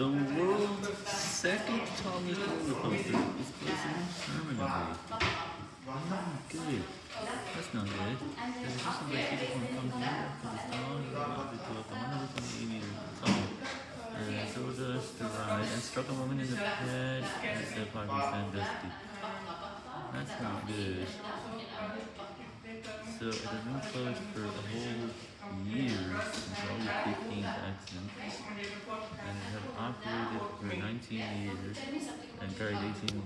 The world's second tallest roller coaster is closing permanently. Oh, good. That's not good. There's just some like people from come here because it's tall. It's about to to 128 meters tall. And so does the ride. And struck a woman in the head as the parking stand dusty. That's not good. So it has been closed for a whole 18 years and carried 18